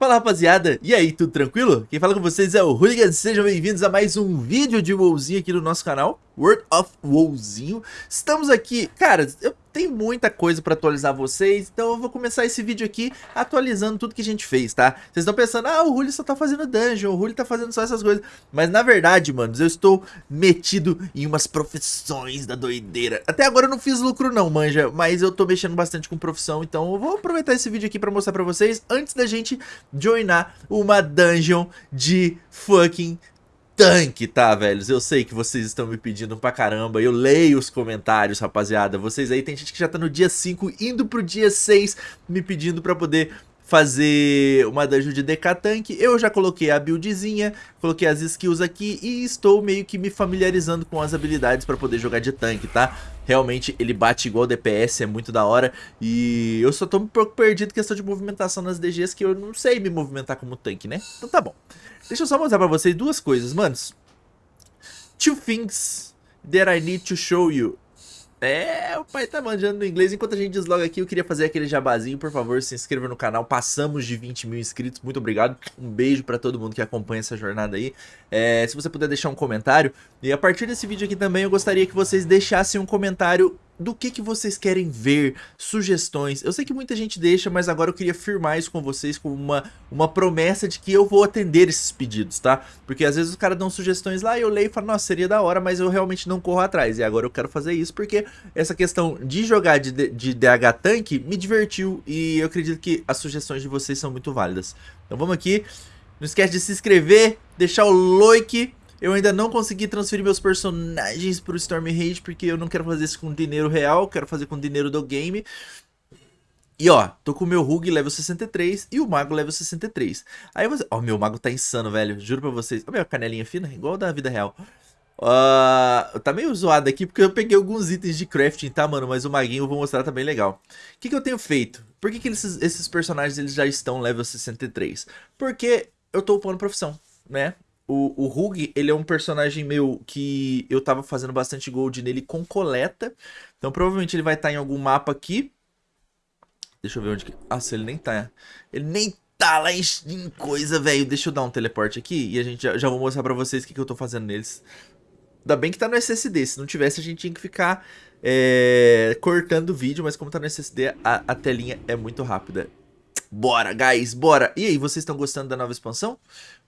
Fala rapaziada, e aí, tudo tranquilo? Quem fala com vocês é o Hooligan, sejam bem-vindos a mais um vídeo de WoWzinho aqui no nosso canal World of WoWzinho. Estamos aqui, cara, eu tenho muita coisa pra atualizar vocês, então eu vou começar esse vídeo aqui atualizando tudo que a gente fez, tá? Vocês estão pensando, ah, o Hulio só tá fazendo dungeon, o Hulio tá fazendo só essas coisas Mas na verdade, manos, eu estou metido em umas profissões da doideira Até agora eu não fiz lucro não, manja, mas eu tô mexendo bastante com profissão, então eu vou aproveitar esse vídeo aqui pra mostrar pra vocês Antes da gente joinar uma dungeon de fucking tanque, tá, velhos? Eu sei que vocês estão me pedindo pra caramba, eu leio os comentários, rapaziada. Vocês aí, tem gente que já tá no dia 5, indo pro dia 6, me pedindo pra poder fazer uma dungeon de DK Tank, eu já coloquei a buildzinha, coloquei as skills aqui e estou meio que me familiarizando com as habilidades para poder jogar de tanque, tá? Realmente ele bate igual DPS, é muito da hora e eu só tô um pouco perdido questão de movimentação nas DGs que eu não sei me movimentar como tanque, né? Então tá bom. Deixa eu só mostrar pra vocês duas coisas, manos. Two things that I need to show you. É, o pai tá manjando no inglês. Enquanto a gente desloga aqui, eu queria fazer aquele jabazinho. Por favor, se inscreva no canal. Passamos de 20 mil inscritos. Muito obrigado. Um beijo pra todo mundo que acompanha essa jornada aí. É, se você puder deixar um comentário. E a partir desse vídeo aqui também, eu gostaria que vocês deixassem um comentário do que, que vocês querem ver, sugestões. Eu sei que muita gente deixa, mas agora eu queria firmar isso com vocês como uma, uma promessa de que eu vou atender esses pedidos, tá? Porque às vezes os caras dão sugestões lá e eu leio e falo, nossa, seria da hora, mas eu realmente não corro atrás. E agora eu quero fazer isso porque essa questão de jogar de, de DH Tank me divertiu e eu acredito que as sugestões de vocês são muito válidas. Então vamos aqui. Não esquece de se inscrever, deixar o like eu ainda não consegui transferir meus personagens pro Storm Rage, porque eu não quero fazer isso com dinheiro real, quero fazer com dinheiro do game. E ó, tô com o meu Rug level 63 e o Mago level 63. Aí você... Ó, meu Mago tá insano, velho. Juro pra vocês. Ó, minha canelinha fina, igual da vida real. Uh, tá meio zoado aqui porque eu peguei alguns itens de crafting, tá, mano? Mas o maguinho eu vou mostrar também tá legal. O que, que eu tenho feito? Por que, que esses, esses personagens eles já estão level 63? Porque eu tô upando profissão, né? O, o Hug, ele é um personagem meu que eu tava fazendo bastante gold nele com coleta. Então provavelmente ele vai estar tá em algum mapa aqui. Deixa eu ver onde que... Nossa, ele nem tá. Ele nem tá lá em, coisa, velho. Deixa eu dar um teleporte aqui e a gente já, já vou mostrar pra vocês o que, que eu tô fazendo neles. Ainda bem que tá no SSD. Se não tivesse, a gente tinha que ficar é, cortando o vídeo. Mas como tá no SSD, a, a telinha é muito rápida. Bora, guys, bora! E aí, vocês estão gostando da nova expansão?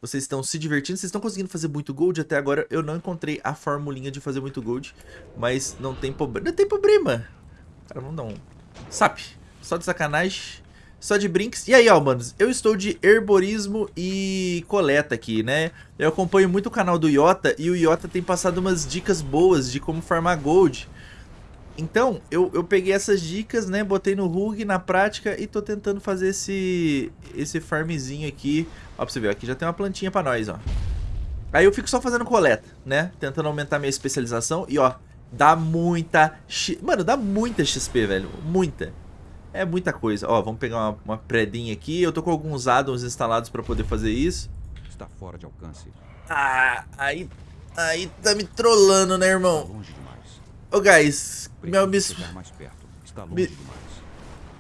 Vocês estão se divertindo? Vocês estão conseguindo fazer muito gold? Até agora eu não encontrei a formulinha de fazer muito gold, mas não tem problema. Não tem problema! Cara, vamos dar um... Sap! Só de sacanagem, só de brinks. E aí, ó, manos, eu estou de herborismo e coleta aqui, né? Eu acompanho muito o canal do Iota e o Iota tem passado umas dicas boas de como farmar gold. Então, eu, eu peguei essas dicas, né, botei no Rug na prática e tô tentando fazer esse, esse farmzinho aqui. Ó, pra você ver, aqui já tem uma plantinha pra nós, ó. Aí eu fico só fazendo coleta, né, tentando aumentar minha especialização e, ó, dá muita... Mano, dá muita XP, velho, muita. É muita coisa. Ó, vamos pegar uma, uma predinha aqui. Eu tô com alguns addons instalados pra poder fazer isso. Está fora de alcance. Ah, aí... Aí tá me trollando, né, irmão? Tá longe demais. Ô, guys, meu, me... Me...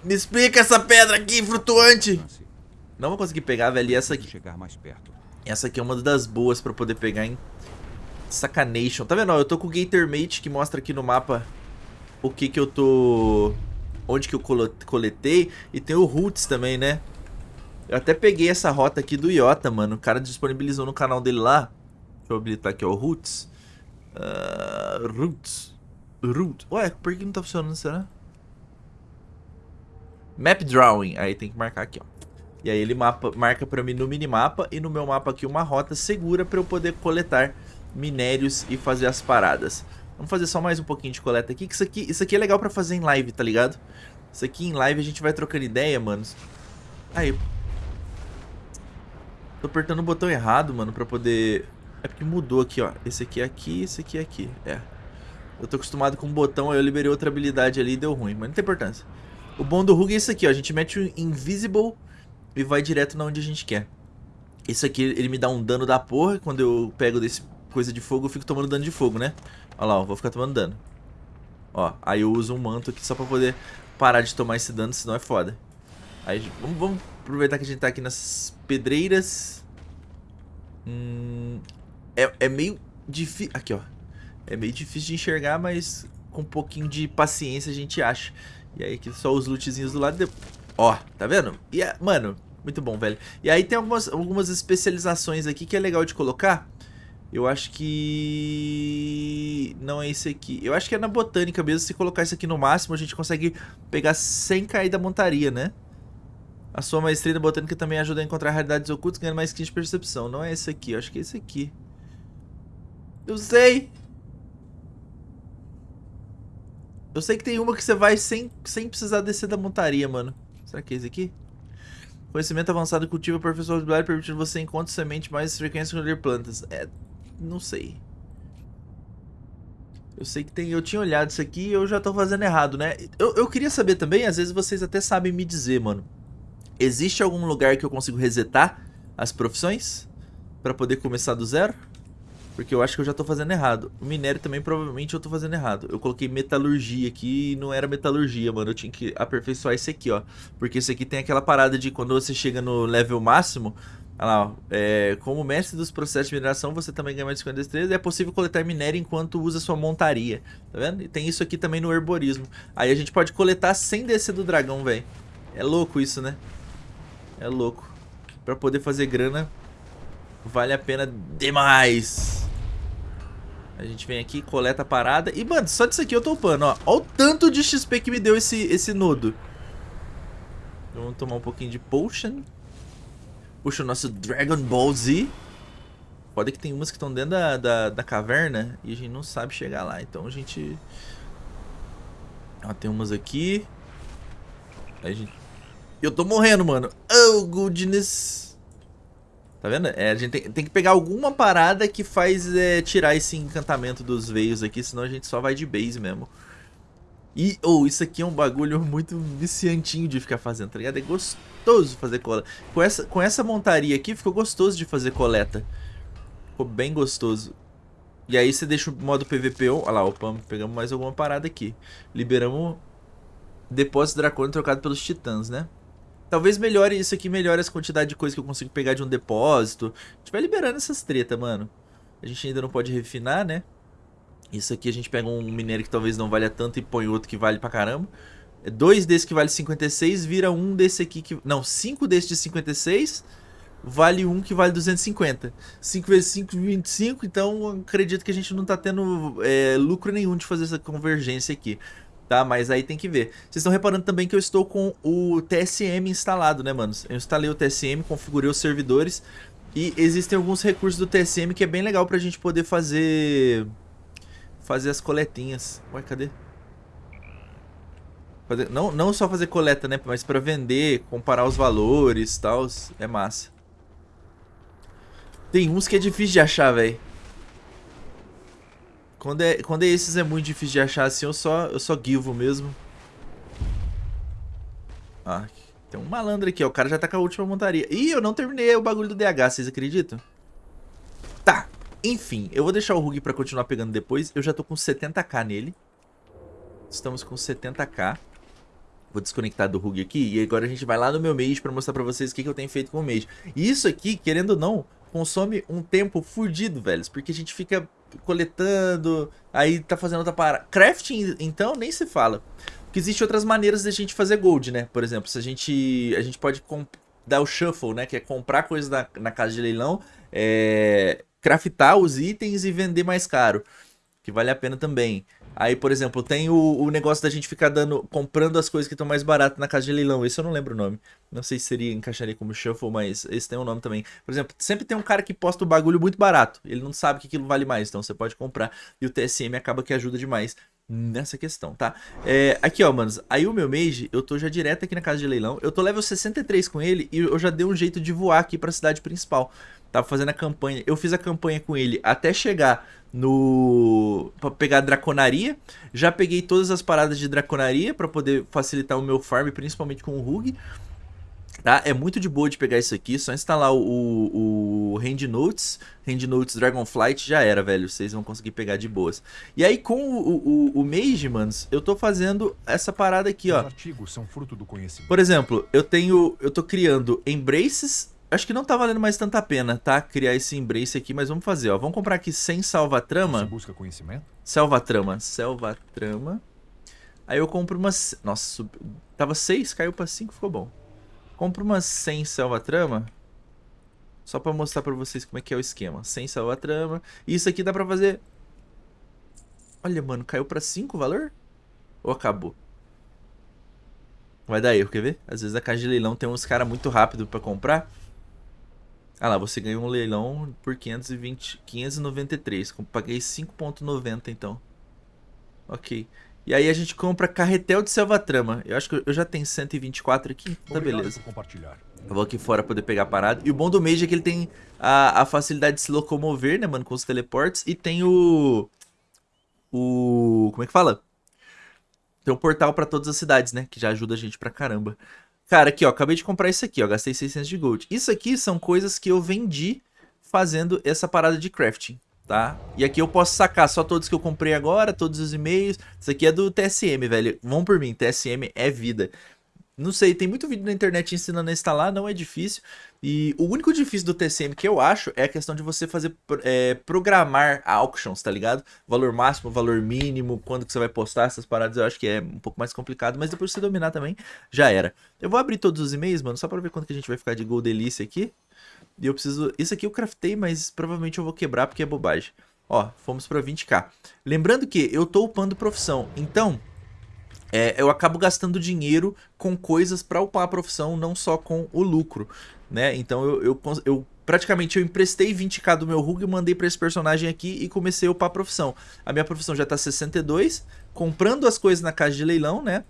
me explica essa pedra aqui, flutuante. Não vou conseguir pegar, velho. E essa aqui... Chegar mais perto. Essa aqui é uma das boas pra poder pegar em Sacanation. Tá vendo? Eu tô com o Gatormate que mostra aqui no mapa o que que eu tô... Onde que eu coletei. E tem o Roots também, né? Eu até peguei essa rota aqui do Iota, mano. O cara disponibilizou no canal dele lá. Deixa eu habilitar aqui, ó. Roots. Uh, Roots. Root. Ué, por que não tá funcionando, será? Map Drawing. Aí tem que marcar aqui, ó. E aí ele mapa, marca pra mim no minimapa e no meu mapa aqui uma rota segura pra eu poder coletar minérios e fazer as paradas. Vamos fazer só mais um pouquinho de coleta aqui, que isso aqui, isso aqui é legal pra fazer em live, tá ligado? Isso aqui em live a gente vai trocando ideia, manos. Aí. Tô apertando o botão errado, mano, pra poder... É porque mudou aqui, ó. Esse aqui é aqui, esse aqui é aqui. É. Eu tô acostumado com um botão, aí eu liberei outra habilidade ali e deu ruim, mas não tem importância. O bom do Rug é isso aqui, ó. A gente mete o Invisible e vai direto na onde a gente quer. Esse aqui, ele me dá um dano da porra. Quando eu pego desse coisa de fogo, eu fico tomando dano de fogo, né? Olha lá, ó, vou ficar tomando dano. Ó, aí eu uso um manto aqui só pra poder parar de tomar esse dano, senão é foda. Aí, vamos, vamos aproveitar que a gente tá aqui nas pedreiras. Hum, é, é meio difícil... Aqui, ó. É meio difícil de enxergar, mas com um pouquinho de paciência a gente acha. E aí aqui só os lootzinhos do lado. De... Ó, tá vendo? E, mano, muito bom, velho. E aí tem algumas, algumas especializações aqui que é legal de colocar. Eu acho que... Não é esse aqui. Eu acho que é na botânica mesmo. Se colocar isso aqui no máximo, a gente consegue pegar sem cair da montaria, né? A sua maestria na botânica também ajuda a encontrar realidades ocultas, ganhando mais skins de percepção. Não é esse aqui. Eu acho que é esse aqui. Eu sei! Eu sei que tem uma que você vai sem, sem precisar descer da montaria, mano. Será que é esse aqui? Conhecimento avançado cultiva professor de permitindo você encontrar semente mais frequência colher plantas. É, não sei. Eu sei que tem. Eu tinha olhado isso aqui e eu já tô fazendo errado, né? Eu, eu queria saber também, às vezes vocês até sabem me dizer, mano. Existe algum lugar que eu consigo resetar as profissões? Pra poder começar do zero? Porque eu acho que eu já tô fazendo errado. O minério também provavelmente eu tô fazendo errado. Eu coloquei metalurgia aqui e não era metalurgia, mano. Eu tinha que aperfeiçoar esse aqui, ó. Porque esse aqui tem aquela parada de quando você chega no level máximo, Olha lá, ó. É, como mestre dos processos de mineração, você também ganha mais 50 destreza e é possível coletar minério enquanto usa sua montaria. Tá vendo? E tem isso aqui também no herborismo. Aí a gente pode coletar sem descer do dragão, velho. É louco isso, né? É louco. Pra poder fazer grana, vale a pena demais. A gente vem aqui, coleta a parada. E, mano, só disso aqui eu tô upando, ó. Olha o tanto de XP que me deu esse, esse nodo. Vamos tomar um pouquinho de potion. Puxa o nosso Dragon Ball Z. Pode que tem umas que estão dentro da, da, da, caverna e a gente não sabe chegar lá. Então a gente... Ó, tem umas aqui. A gente... Eu tô morrendo, mano. Oh, goodness. Tá vendo? É, a gente tem, tem, que pegar alguma parada que faz é, tirar esse encantamento dos veios aqui, senão a gente só vai de base mesmo. E, ou oh, isso aqui é um bagulho muito viciantinho de ficar fazendo, tá ligado? É gostoso fazer coleta. Com essa, com essa montaria aqui, ficou gostoso de fazer coleta. Ficou bem gostoso. E aí você deixa o modo PVP on. Olha lá, opa, pegamos mais alguma parada aqui. Liberamos depósito dracônico trocado pelos titãs, né? Talvez melhore isso aqui, melhore essa quantidade de coisa que eu consigo pegar de um depósito. A gente vai liberando essas treta, mano. A gente ainda não pode refinar, né? Isso aqui a gente pega um minério que talvez não valha tanto e põe outro que vale pra caramba. É dois desses que vale 56 vira um desse aqui que... Não, cinco desses de 56 vale um que vale 250. 5 vezes 5, 25, então acredito que a gente não tá tendo é, lucro nenhum de fazer essa convergência aqui. Tá, mas aí tem que ver. Vocês estão reparando também que eu estou com o TSM instalado, né, manos? Eu instalei o TSM, configurei os servidores e existem alguns recursos do TSM que é bem legal pra gente poder fazer fazer as coletinhas. Ué, cadê? Fazer, não, não só fazer coleta, né? Mas pra vender, comparar os valores e tal. É massa. Tem uns que é difícil de achar, velho. Quando é, quando é esses é muito difícil de achar assim, eu só, eu só guivo mesmo. Ah, tem um malandro aqui, ó. O cara já tá com a última montaria. Ih, eu não terminei o bagulho do DH, vocês acreditam? Tá, enfim, eu vou deixar o Rug pra continuar pegando depois. Eu já tô com 70k nele. Estamos com 70k. Vou desconectar do Rug aqui e agora a gente vai lá no meu Mage pra mostrar pra vocês o que, que eu tenho feito com o Mage. E isso aqui, querendo ou não, consome um tempo fudido, velhos. Porque a gente fica coletando, aí tá fazendo outra parada. Crafting, então, nem se fala. Porque existem outras maneiras de a gente fazer gold, né? Por exemplo, se a gente, a gente pode dar o shuffle, né? Que é comprar coisas na, na casa de leilão, é, craftar os itens e vender mais caro, que vale a pena também. Aí, por exemplo, tem o, o negócio da gente ficar dando, comprando as coisas que estão mais baratas na casa de leilão. Esse eu não lembro o nome. Não sei se seria encaixaria como shuffle, mas esse tem um nome também. Por exemplo, sempre tem um cara que posta o bagulho muito barato. Ele não sabe que aquilo vale mais, então você pode comprar. E o TSM acaba que ajuda demais nessa questão, tá? É, aqui, ó, manos. Aí o meu mage, eu tô já direto aqui na casa de leilão. Eu tô level 63 com ele e eu já dei um jeito de voar aqui pra cidade principal. Tava fazendo a campanha. Eu fiz a campanha com ele até chegar no... Pra pegar a draconaria. Já peguei todas as paradas de draconaria pra poder facilitar o meu farm, principalmente com o Rug. Tá? É muito de boa de pegar isso aqui, só instalar o, o, o Hand Notes, Hand Notes Dragonflight já era, velho. Vocês vão conseguir pegar de boas. E aí com o, o, o Mage, manos, eu tô fazendo essa parada aqui, ó. Os artigos são fruto do conhecimento. Por exemplo, eu tenho, eu tô criando Embraces, acho que não tá valendo mais tanta pena, tá? Criar esse Embrace aqui, mas vamos fazer, ó. Vamos comprar aqui sem salva-trama. Você busca conhecimento? Selva-trama, selva-trama. Aí eu compro umas... Nossa, sub... tava 6, caiu pra 5, ficou bom. Compro umas 100 selva-trama. Só pra mostrar pra vocês como é que é o esquema. 100 selva-trama. E isso aqui dá pra fazer... Olha, mano, caiu pra 5 o valor? Ou acabou? Vai dar erro, quer ver? Às vezes a caixa de leilão tem uns caras muito rápido pra comprar. Ah lá, você ganhou um leilão por 520, 593. Paguei 5.90 então. Ok. E aí a gente compra carretel de selva-trama. Eu acho que eu já tenho 124 aqui, tá Obrigado beleza. Eu vou aqui fora poder pegar a parada. E o bom do Mage é que ele tem a, a facilidade de se locomover, né, mano, com os teleportes. E tem o... O... Como é que fala? Tem um portal pra todas as cidades, né, que já ajuda a gente pra caramba. Cara, aqui, ó, acabei de comprar isso aqui, ó, gastei 600 de gold. Isso aqui são coisas que eu vendi fazendo essa parada de crafting, tá? E aqui eu posso sacar só todos que eu comprei agora, todos os e-mails. Isso aqui é do TSM, velho. Vão por mim, TSM é vida. Não sei, tem muito vídeo na internet ensinando a instalar, não é difícil. E o único difícil do TCM que eu acho é a questão de você fazer é, programar auctions, tá ligado? Valor máximo, valor mínimo, quando que você vai postar essas paradas, eu acho que é um pouco mais complicado, mas depois que você dominar também, já era. Eu vou abrir todos os e-mails, mano, só pra ver quanto que a gente vai ficar de Gold Delícia aqui. E eu preciso... Isso aqui eu craftei, mas provavelmente eu vou quebrar porque é bobagem. Ó, fomos pra 20k. Lembrando que eu tô upando profissão, então é, eu acabo gastando dinheiro com coisas para upar a profissão, não só com o lucro, né? Então eu, eu, eu praticamente eu emprestei 20k do meu RUG e mandei para esse personagem aqui e comecei a upar a profissão. A minha profissão já tá 62, comprando as coisas na casa de leilão, né?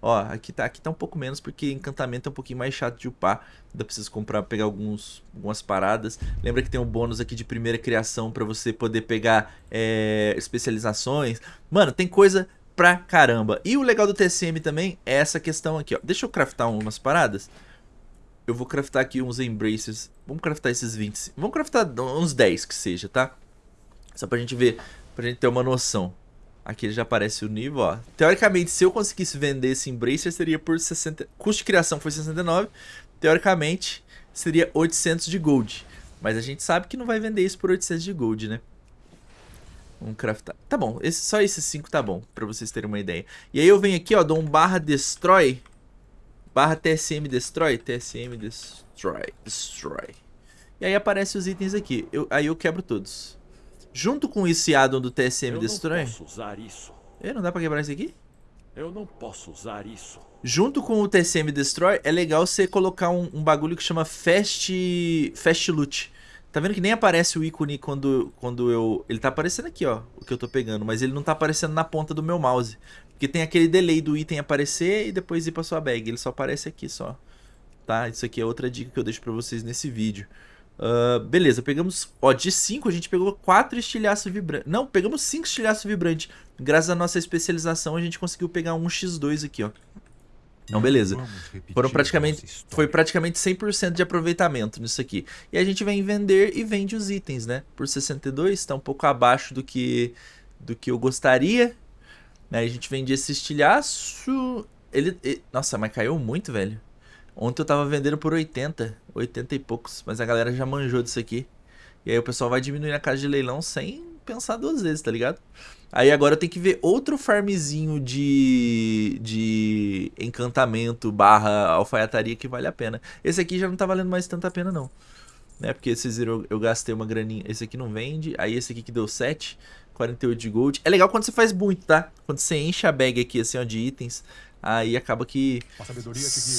Ó, aqui tá, aqui tá um pouco menos porque encantamento é um pouquinho mais chato de upar. Ainda preciso comprar, pegar alguns, algumas paradas. Lembra que tem um bônus aqui de primeira criação para você poder pegar é, especializações. Mano, tem coisa pra caramba. E o legal do TSM também é essa questão aqui, ó. Deixa eu craftar umas paradas. Eu vou craftar aqui uns embraces. Vamos craftar esses 20. Vamos craftar uns 10 que seja, tá? Só pra gente ver, pra gente ter uma noção. Aqui já aparece o nível, ó. Teoricamente, se eu conseguisse vender esse embracer, seria por 60... Custo de criação foi 69. Teoricamente, seria 800 de gold. Mas a gente sabe que não vai vender isso por 800 de gold, né? Vamos craftar. Tá bom, esse, só esses 5 tá bom, pra vocês terem uma ideia. E aí eu venho aqui, ó, dou um barra destroy. Barra TSM destroy. TSM destroy. Destroy. E aí aparecem os itens aqui. Eu, aí eu quebro todos. Junto com esse addon do TSM Eu destroy... não posso usar isso. E, não dá pra quebrar isso aqui? Eu não posso usar isso. Junto com o TSM Destroy, é legal você colocar um, um bagulho que chama Fast, Fast Loot. Tá vendo que nem aparece o ícone quando, quando eu... Ele tá aparecendo aqui, ó, o que eu tô pegando, mas ele não tá aparecendo na ponta do meu mouse. Porque tem aquele delay do item aparecer e depois ir pra sua bag. Ele só aparece aqui, só. Tá? Isso aqui é outra dica que eu deixo pra vocês nesse vídeo. Uh, beleza, pegamos... Ó, de 5 a gente pegou 4 estilhaços vibrantes. Não, pegamos 5 estilhaços vibrantes. Graças à nossa especialização, a gente conseguiu pegar um X2 aqui, ó. Então, beleza. Foram praticamente, foi praticamente 100% de aproveitamento nisso aqui. E a gente vem vender e vende os itens, né? Por 62, tá um pouco abaixo do que, do que eu gostaria. Aí a gente vende esse estilhaço. Ele, e- nossa, mas caiu muito, velho. Ontem eu tava vendendo por 80, 80 e poucos. Mas a galera já manjou disso aqui. E aí o pessoal vai diminuir a casa de leilão sem pensar duas vezes, tá ligado? Aí agora eu tenho que ver outro farmzinho de, de encantamento barra alfaiataria que vale a pena. Esse aqui já não tá valendo mais tanta pena não. Né? Porque esses eu, eu gastei uma graninha. Esse aqui não vende. Aí esse aqui que deu 7, 48 de gold. É legal quando você faz muito, tá? Quando você enche a bag aqui assim ó, de itens. Aí acaba que...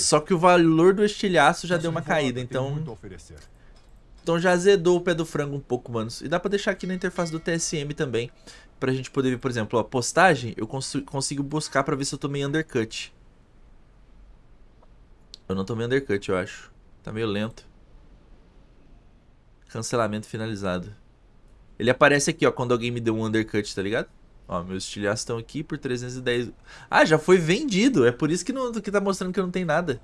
Só que o valor do estilhaço já deu uma caída. Então... Então já azedou o pé do frango um pouco, manos. E dá pra deixar aqui na interface do TSM também. Pra gente poder ver, por exemplo, a postagem. Eu cons consigo buscar pra ver se eu tomei undercut. Eu não tomei undercut, eu acho. Tá meio lento. Cancelamento finalizado. Ele aparece aqui, ó, quando alguém me deu um undercut, tá ligado? Ó, meus estilhaços estão aqui por 310. Ah, já foi vendido. É por isso que, não, que tá mostrando que não tem nada.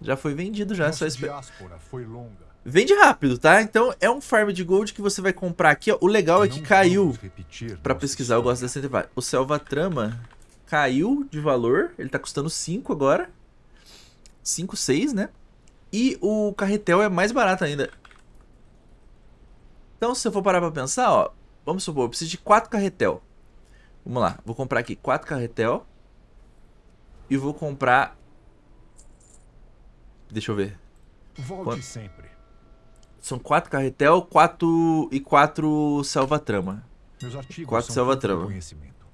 Já foi vendido já, só Nossa esperar. diáspora foi longa. Vende rápido, tá? Então é um farm de gold que você vai comprar aqui, ó. O legal é que caiu, pra pesquisar, eu gosto dessa intervalo. O Selva Trama caiu de valor, ele tá custando 5 agora. 5, 6, né? E o carretel é mais barato ainda. Então, se eu for parar pra pensar, ó, vamos supor, eu preciso de 4 carretel. Vamos lá, vou comprar aqui 4 carretel. E vou comprar. Deixa eu ver. Volte Quanto? sempre. São 4 carretel, 4 e 4 selva trama. Meus artigos Quatro são selva fruto do trama. conhecimento.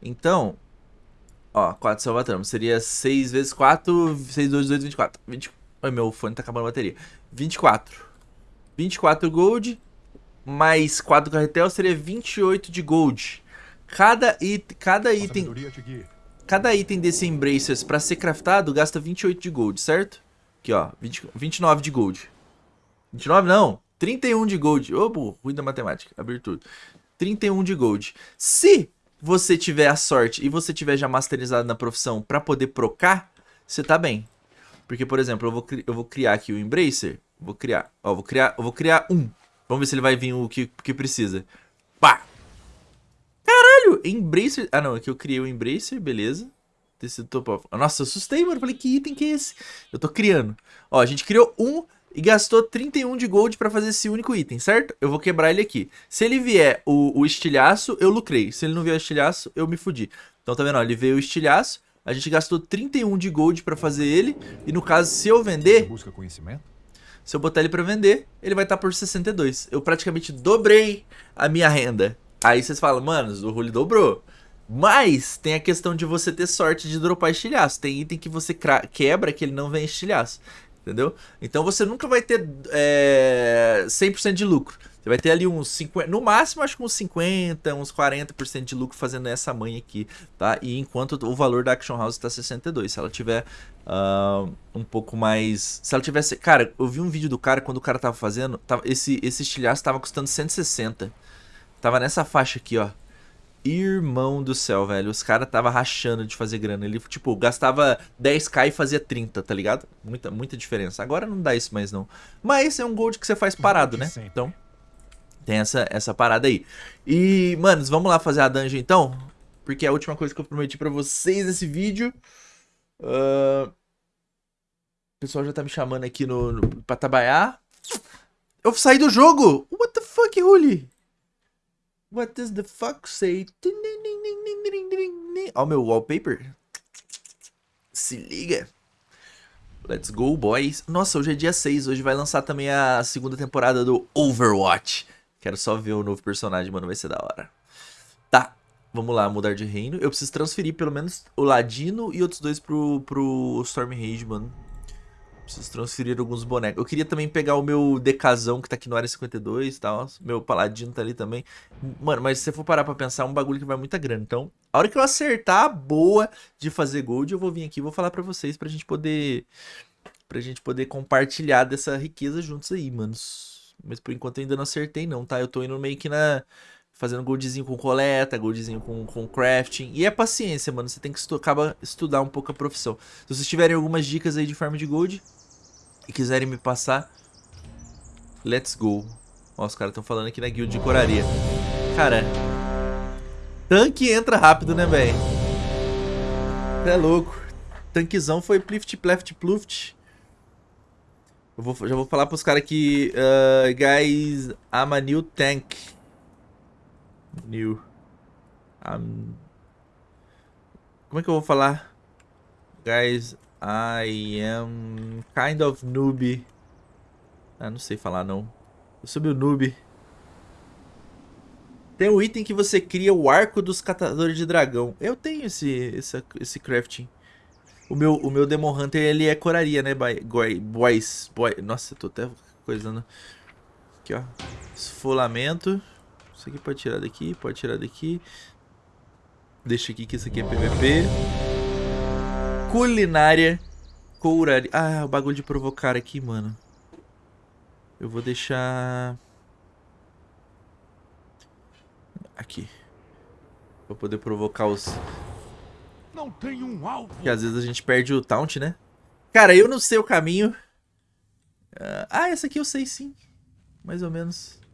Então, ó, 4 selva trama. Seria 6 vezes 4, 6, 2, 2, 24. 20... Ai, meu fone tá acabando a bateria. 24. 24 gold, mais 4 carretel seria 28 de gold. Cada, it, cada item. Cada item desse Embracers pra ser craftado gasta 28 de gold, certo? Aqui, ó, 20, 29 de gold. 29 não, 31 de gold. Burro, ruim da matemática, abrir tudo. 31 de gold. Se você tiver a sorte e você tiver já masterizado na profissão pra poder procar, você tá bem. Porque, por exemplo, eu vou, eu vou criar aqui o Embracer. Vou criar, ó, vou criar, eu vou criar um. Vamos ver se ele vai vir o que, que precisa. Pá! Caralho, Embracer... Ah, não, aqui eu criei o Embracer, beleza. Tecido top. Nossa, eu assustei, mano. Falei, que item que é esse? Eu tô criando. Ó, a gente criou um e gastou 31 de gold pra fazer esse único item, certo? Eu vou quebrar ele aqui. Se ele vier o, o estilhaço, eu lucrei. Se ele não vier o estilhaço, eu me fudi. Então, tá vendo? Ó, ele veio o estilhaço. A gente gastou 31 de gold pra fazer ele. E no caso, se eu vender, Busca conhecimento? se eu botar ele pra vender, ele vai estar por 62. Eu praticamente dobrei a minha renda. Aí vocês falam, mano, o Rulli dobrou. Mas tem a questão de você ter sorte de dropar estilhaço. Tem item que você quebra que ele não vem estilhaço. Entendeu? Então você nunca vai ter é, 100% de lucro. Você vai ter ali uns 50, no máximo acho que uns 50, uns 40% de lucro fazendo essa mãe aqui, tá? E enquanto o valor da Action House tá 62, se ela tiver ah, um pouco mais, se ela tivesse, cara, eu vi um vídeo do cara quando o cara tava fazendo, tava, esse esse estilhaço tava custando 160. Tava nessa faixa aqui, ó. Irmão do céu, velho. Os caras tava rachando de fazer grana. Ele, tipo, gastava 10k e fazia 30, tá ligado? Muita, muita diferença. Agora não dá isso mais, não. Mas é um gold que você faz parado, né? Sempre. Então, tem essa, essa parada aí. E, manos, vamos lá fazer a dungeon, então? Porque é a última coisa que eu prometi pra vocês nesse vídeo. Ah, O pessoal já tá me chamando aqui no, no, pra trabalhar. Eu saí do jogo! What the fuck, Ruli? What does the fuck say? Ó o meu wallpaper. Se liga. Let's go, boys. Nossa, hoje é dia 6. Hoje vai lançar também a segunda temporada do Overwatch. Quero só ver o novo personagem, mano. Vai ser da hora. Tá. Vamos lá, mudar de reino. Eu preciso transferir pelo menos o Ladino e outros dois pro, pro Storm Rage, mano. Preciso transferir alguns bonecos. Eu queria também pegar o meu Decazão, que tá aqui no área 52 e tal. Meu Paladino tá ali também. Mano, mas se você for parar pra pensar, é um bagulho que vai muita grana. Então, a hora que eu acertar a boa de fazer gold, eu vou vir aqui e vou falar pra vocês pra gente poder... Pra gente poder compartilhar dessa riqueza juntos aí, manos. Mas por enquanto eu ainda não acertei não, tá? Eu tô indo meio que na... Fazendo goldzinho com coleta, goldzinho com, com crafting. E é paciência, mano. Você tem que estu acaba estudar um pouco a profissão. Se vocês tiverem algumas dicas aí de farm de gold e quiserem me passar, let's go. Ó, os caras estão falando aqui na guild de coraria. Cara, tanque entra rápido, né, velho? É louco. Tanquezão foi plift, pleft, pluft. Eu vou, já vou falar pros caras aqui. Uh, guys, I'm a new tank. New. I'm... Como é que eu vou falar? Guys, I am kind of noob. Ah, não sei falar não. Eu sou meu noob. Tem um item que você cria o arco dos catadores de dragão. Eu tenho esse, esse, esse crafting. O meu, o meu Demon Hunter, ele é coraria, né, boy- boy- boys? Boy, nossa, eu tô até coisando. Aqui, ó. Esfolamento. Isso aqui pode tirar daqui, pode tirar daqui. Deixa aqui que isso aqui é PVP. Culinária. Couraria. Ah, o bagulho de provocar aqui, mano. Eu vou deixar... Aqui. Pra poder provocar os... Não tem um alvo. Porque às vezes a gente perde o taunt, né? Cara, eu não sei o caminho. Ah, Ah, essa aqui eu sei sim. Mais ou menos.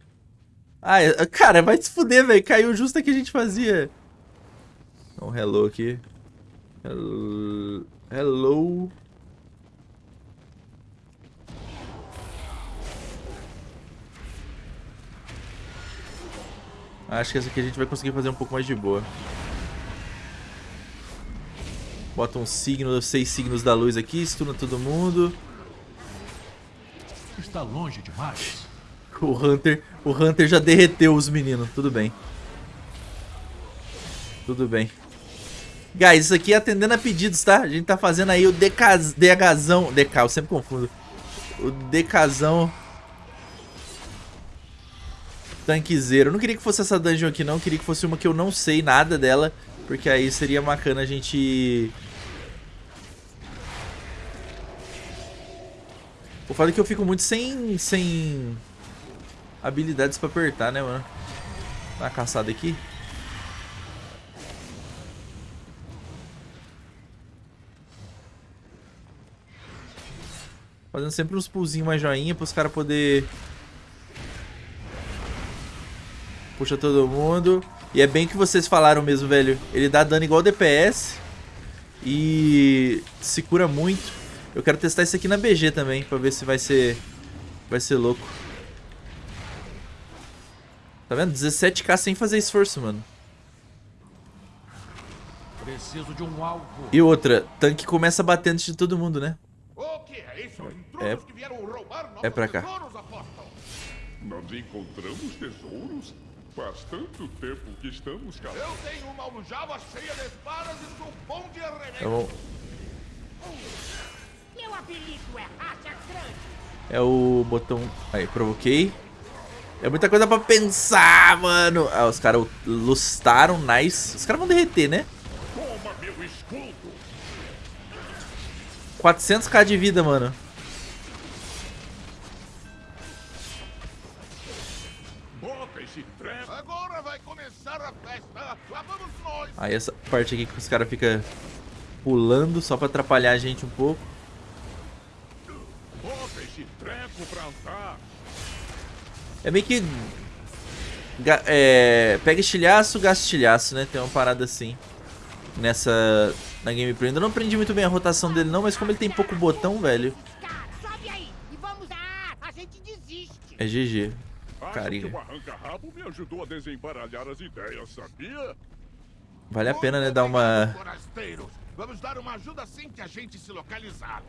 Ah, cara, vai se fuder, velho. Caiu justo a que a gente fazia. Um hello aqui. Hello. hello. Acho que essa aqui a gente vai conseguir fazer um pouco mais de boa. Bota um signo, seis signos da luz aqui, estuna todo mundo. Está longe demais. O Hunter, o Hunter já derreteu os meninos, tudo bem. Tudo bem. Guys, isso aqui é atendendo a pedidos, tá? A gente tá fazendo aí o DHzão, DK, eu sempre confundo. O DKzão tanquezeiro. Eu não queria que fosse essa dungeon aqui não, eu queria que fosse uma que eu não sei nada dela, porque aí seria bacana a gente O foda é que eu fico muito sem sem habilidades pra apertar, né, mano? Dá uma caçada aqui. Fazendo sempre uns pulzinhos mais joinha pros caras poder Puxa todo mundo. E é bem que vocês falaram mesmo, velho. Ele dá dano igual DPS. E se cura muito. Eu quero testar isso aqui na BG também, pra ver se vai ser vai ser louco. Tá vendo? 17k sem fazer esforço, mano. Preciso de um alvo. E outra, tanque começa batendo de todo mundo, né? O que é isso? É- Intrusos que vieram roubar nossos é pra cá. Nós encontramos tesouros? Faz tanto tempo que estamos cá. Eu tenho uma aljava cheia de espadas e sou bom de arremesso. Então, Meu apelido é Racha Grande. é o botão... Aí, provoquei. É muita coisa pra pensar, mano. Ah, os caras lustaram, nice. Os caras vão derreter, né? Toma meu escudo! 400k de vida, mano. Aí essa parte aqui que os caras ficam pulando só pra atrapalhar a gente um pouco. É meio que... ga- É, pega estilhaço, gasta estilhaço, né? Tem uma parada assim. Nessa... Na gameplay. Ainda não aprendi muito bem a rotação dele não, mas como ele tem pouco botão, velho, é GG. Acho Carinha. que o arranca-rabo me ajudou a desembaralhar as ideias, sabia? Vale a pena, né, dar uma... Vamos dar uma ajuda assim que a gente se localizar.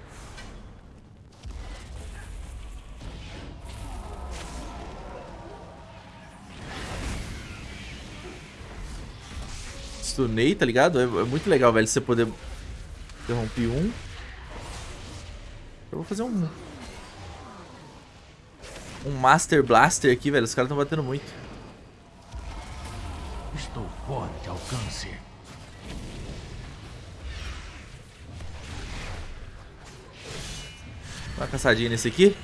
Stunei, tá ligado? É, é muito legal, velho, você poder... Interromper um. Eu vou fazer um... Um Master Blaster aqui, velho. Os caras estão batendo muito. Estou fora de alcance. Dá uma caçadinha nesse aqui.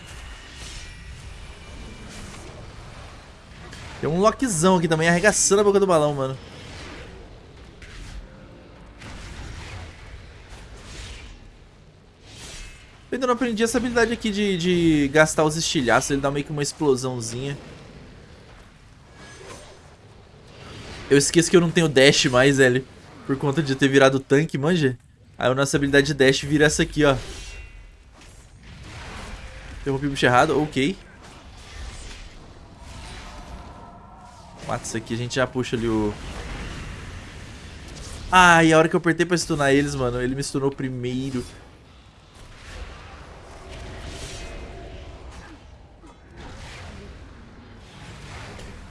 Tem um lockzão aqui também, arregaçando a boca do balão, mano. Eu ainda não aprendi essa habilidade aqui de, de gastar os estilhaços, ele dá meio que uma explosãozinha. Eu esqueço que eu não tenho dash mais, velho. Por conta de ter virado tanque, manja. Aí a nossa habilidade de dash vira essa aqui, ó. Interrompi o bicho errado, ok. Mata isso aqui, a gente já puxa ali o... Ah, e a hora que eu apertei pra stunar eles, mano, ele me stunou primeiro.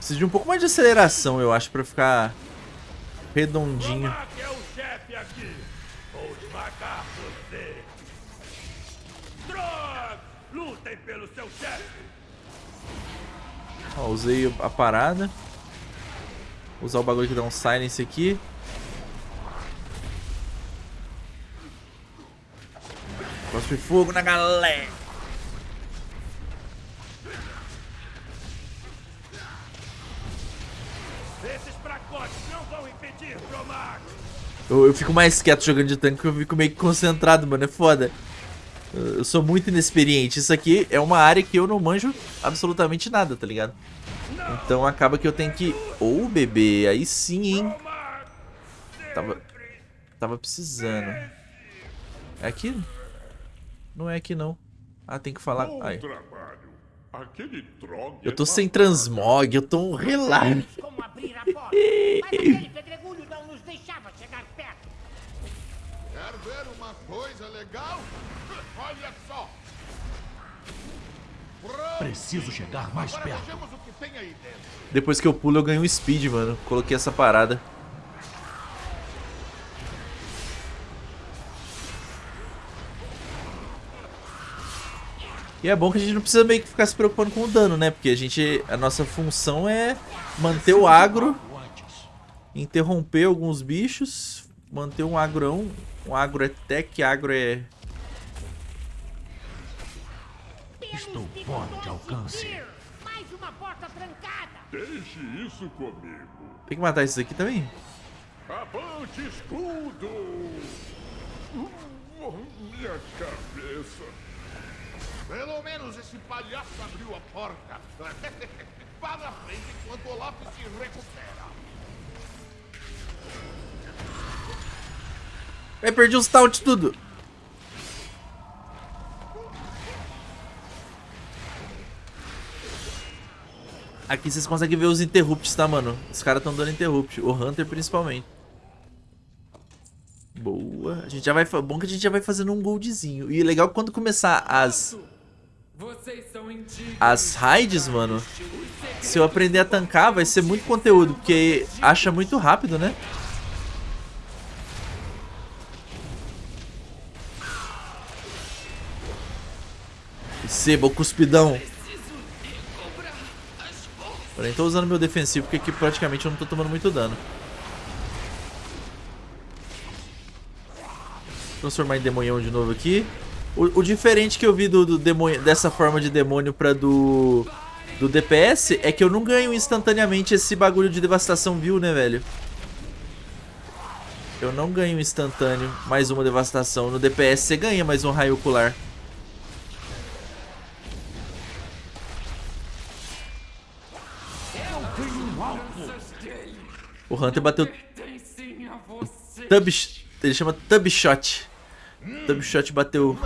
Preciso de um pouco mais de aceleração, eu acho, pra ficar redondinho. Ó, usei a parada. Vou usar o bagulho que dá um silence aqui. Cospe fogo na galera. Eu, eu fico mais quieto jogando de tanque porque eu fico meio que concentrado, mano. É foda. Eu sou muito inexperiente. Isso aqui é uma área que eu não manjo absolutamente nada, tá ligado? Então acaba que eu tenho que... Ô, oh, bebê, aí sim, hein? Tava... Tava precisando. É aqui? Não é aqui, não. Ah, tem que falar... Ai. Trog Eu tô é sem transmog, eu tô um relaxo. ver uma coisa legal? Olha só! Pronto! Preciso chegar mais Agora perto. vejamos o que tem aí dentro. Depois que eu pulo, eu ganho um speed, mano. Coloquei essa parada. E é bom que a gente não precisa meio que ficar se preocupando com o dano, né? Porque a gente. A nossa função é manter o agro, interromper alguns bichos, manter um agrão. Um agro é tech, agro é. Estou Pelos fora de alcance. Mais uma porta trancada. Deixe isso comigo. Tem que matar esses aqui também? Avante, escudo! Uh, minha cabeça. Pelo menos esse palhaço abriu a porta. Vá na frente enquanto Olaf se recupera. Vai perdi os taunt tudo. Aqui vocês conseguem ver os interrupts, tá, mano? Os caras estão dando interrupt. O Hunter, principalmente. Boa. A gente já vai... Bom que a gente já vai fazendo um goldzinho. E legal quando começar as... As raids, mano... Se eu aprender a tancar, vai ser muito conteúdo. Porque acha muito rápido, né? Receba o cuspidão. Porém, tô usando meu defensivo porque aqui praticamente eu não tô tomando muito dano. Transformar em demonhão de novo aqui. O, o diferente que eu vi do, do demônio, dessa forma de demônio pra do, do DPS é que eu não ganho instantaneamente esse bagulho de devastação vil, né, velho? Eu não ganho instantâneo mais uma devastação. No DPS você ganha mais um raio ocular. O Hunter bateu. Tub, ele chama Tub Shot. Tub Shot bateu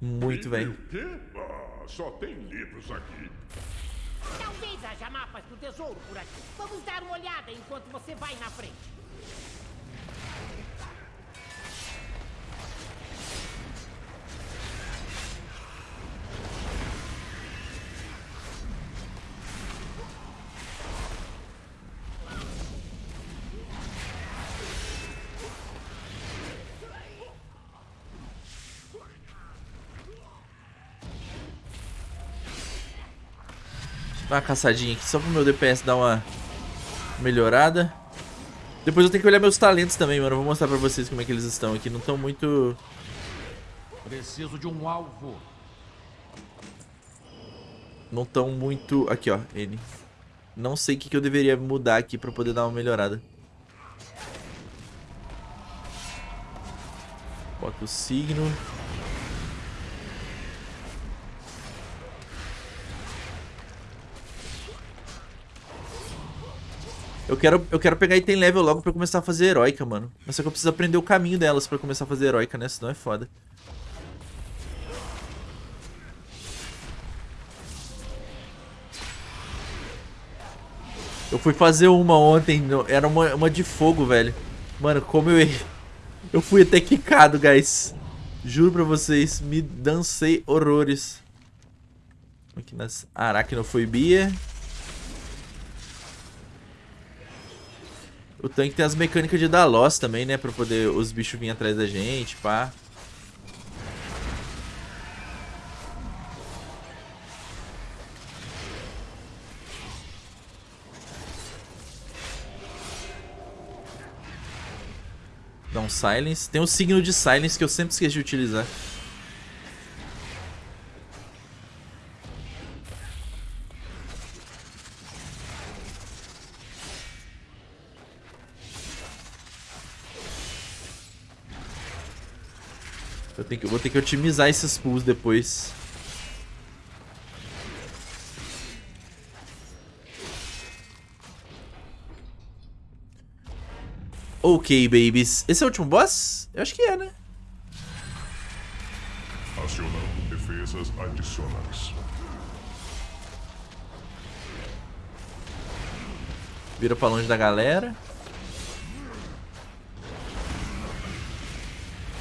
muito, velho. O quê? Ah, só tem livros aqui. Talvez haja mapas do tesouro por aqui. Vamos dar uma olhada enquanto você vai na frente. Dá uma caçadinha aqui só pro meu DPS dar uma melhorada. Depois eu tenho que olhar meus talentos também, mano. Eu vou mostrar pra vocês como é que eles estão aqui. Não estão muito... Preciso de um alvo. Não estão muito... Aqui, ó. Ele. Não sei o que, que eu deveria mudar aqui pra poder dar uma melhorada. Bota o signo. Eu quero, eu quero pegar item level logo pra começar a fazer heróica, mano. Mas só que eu preciso aprender o caminho delas pra começar a fazer heróica, né? Senão é foda. Eu fui fazer uma ontem, era uma, uma de fogo, velho. Mano, como eu. Eu fui até quicado, guys. Juro pra vocês, me dancei horrores. Aqui nas aracnofobia. O tanque tem as mecânicas de dar loss também, né? Pra poder os bichos virem atrás da gente, pá. Dá um silence. Tem um signo de silence que eu sempre esqueci de utilizar. Eu, tenho que, eu vou ter que otimizar esses pulls depois. Ok, babies. Esse é o último boss? Eu acho que é, né? Acionando defesas adicionais. Vira pra longe da galera.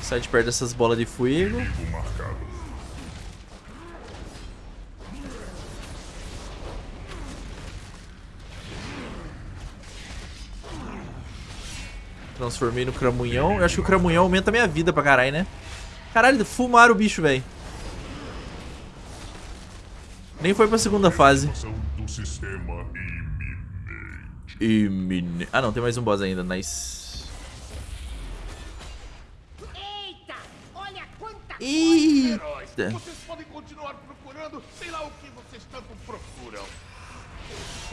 Sai de perto dessas bolas de fogo. Marcado. Transformei no cramunhão. Eu acho que o cramunhão aumenta a minha vida pra caralho, né? Caralho, fumaram o bicho, velho. Nem foi pra segunda fase. Imine... Ah, não, tem mais um boss ainda. Nice. Eita. vocês podem continuar procurando, sei lá o que vocês tanto procuram.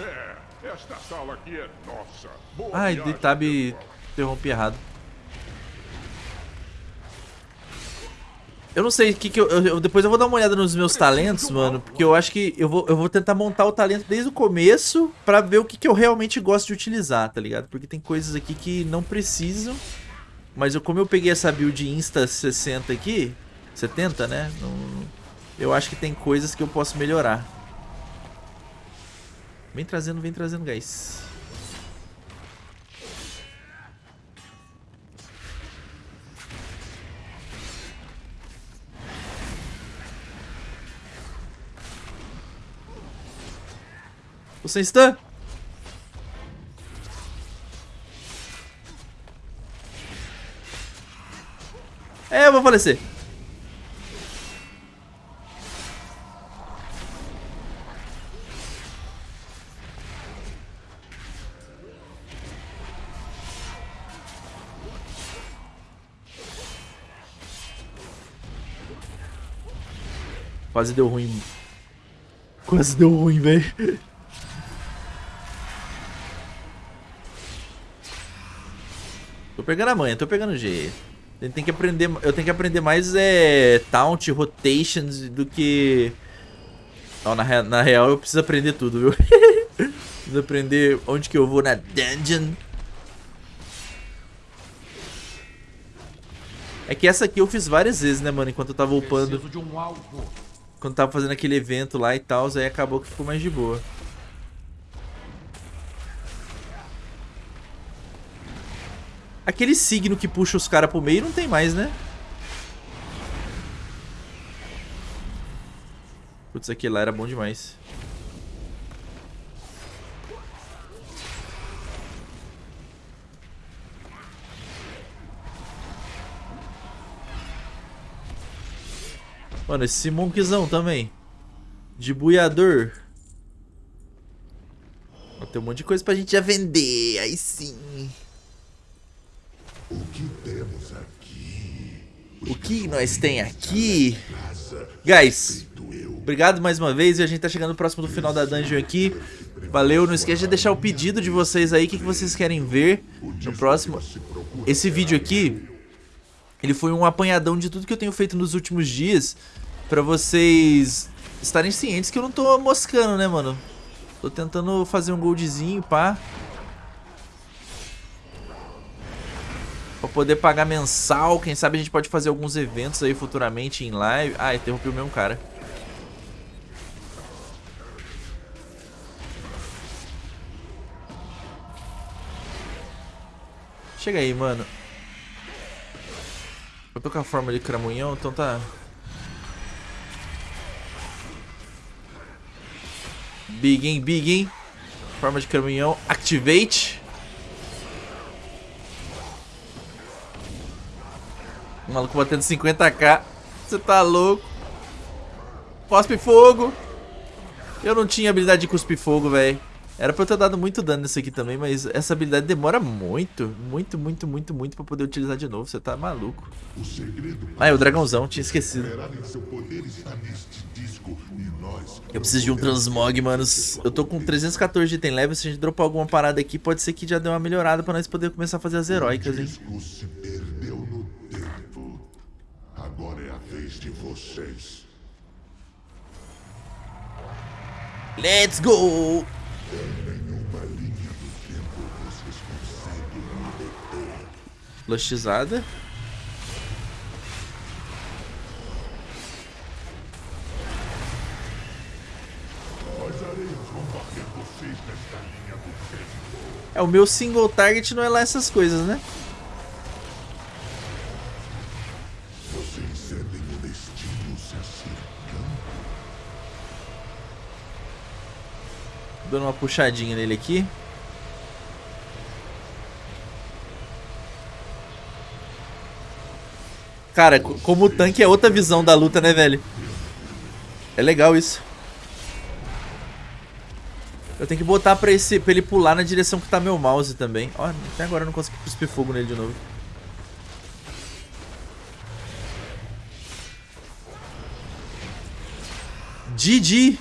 É, esta sala aqui é nossa. Boa Ai, viagem, Detab pessoal. interrompi errado. Eu não sei o que que eu, eu- eu- Depois eu vou dar uma olhada nos meus talentos, mano. Porque eu acho que eu vou, eu vou tentar montar o talento desde o começo pra ver o que, que eu realmente gosto de utilizar, tá ligado? Porque tem coisas aqui que não precisam. Mas eu, como eu peguei essa build Insta 60 aqui, 70, né? não- eu acho que tem coisas que eu posso melhorar. Vem trazendo, vem trazendo, guys. Você está? É, eu vou falecer. Quase deu ruim. Quase deu ruim, velho. Tô pegando a manha, tô pegando o jeito. Tem, que aprender, eu tenho que aprender mais é, taunt, rotations do que... Ó, na, na real eu preciso aprender tudo, viu? preciso aprender onde que eu vou na dungeon. É que essa aqui eu fiz várias vezes, né, mano? Enquanto eu tava upando, Preciso de um alvo. Quando tava fazendo aquele evento lá e tal, aí acabou que ficou mais de boa. Aquele signo que puxa os caras pro meio não tem mais, né? Putz, aquele lá era bom demais. Mano, esse monkzão também. De buiador. Ó, Tem um monte de coisa pra gente já vender. Aí sim. O que temos aqui? O que nós tem aqui? Guys, obrigado mais uma vez. E a gente tá chegando próximo do final da dungeon aqui. Valeu, não esqueça de deixar o pedido de vocês aí. O que, que vocês querem ver no próximo. Esse vídeo aqui, ele foi um apanhadão de tudo que eu tenho feito nos últimos dias. Pra vocês estarem cientes que eu não tô moscando, né, mano? Tô tentando fazer um goldzinho, pá. Pra poder pagar mensal, quem sabe a gente pode fazer alguns eventos aí futuramente em live. Ah, interrompi o mesmo cara. Chega aí, mano. Eu tô com a forma de cramunhão, então tá... Big, hein? Big, hein? Forma de caminhão. Activate. O maluco batendo 50k. Você tá louco. Cospe fogo. Eu não tinha habilidade de cuspir fogo, velho. Era pra eu ter dado muito dano nisso aqui também, mas essa habilidade demora muito, muito, muito, muito, muito pra poder utilizar de novo. Você tá maluco. O segredo Ah, é o dragãozão, tinha esquecido. Eu preciso de um transmog, manos. Eu tô com 314 de item level. Se a gente dropar alguma parada aqui, pode ser que já dê uma melhorada pra nós poder começar a fazer as heróicas, hein? Vocês. Let's go! Nenhuma linha do tempo vocês conseguem me deter. É, o meu single target não é lá essas coisas, né? Dando uma puxadinha nele aqui. Cara, co- como o tanque é outra visão da luta, né, velho? É legal isso. Eu tenho que botar pra, esse, pra ele pular na direção que tá meu mouse também. Ó, até agora eu não consegui cuspir fogo nele de novo. GG!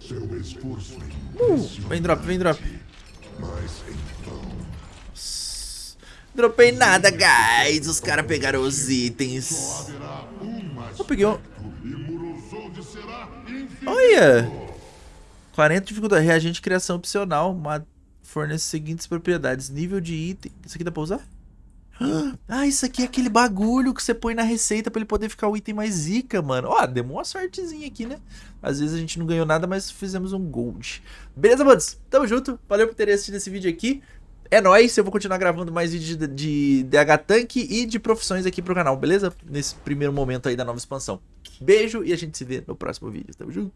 Seu esforço é Uh, impressionante. Vem drop, vem drop. Dropei nada, guys. Os caras pegaram os itens. Eu peguei um... Olha! 40 de dificuldade. Reagente criação opcional. Fornece as seguintes propriedades. Nível de item. Isso aqui dá pra usar? Ah, isso aqui é aquele bagulho que você põe na receita pra ele poder ficar o item mais zica, mano. Ó, deu uma sortezinha aqui, né? Às vezes a gente não ganhou nada, mas fizemos um gold. Beleza, manos? Tamo junto. Valeu por terem assistido esse vídeo aqui. É nóis, eu vou continuar gravando mais vídeos de, de DH Tank e de profissões aqui pro canal, beleza? Nesse primeiro momento aí da nova expansão. Beijo e a gente se vê no próximo vídeo. Tamo junto.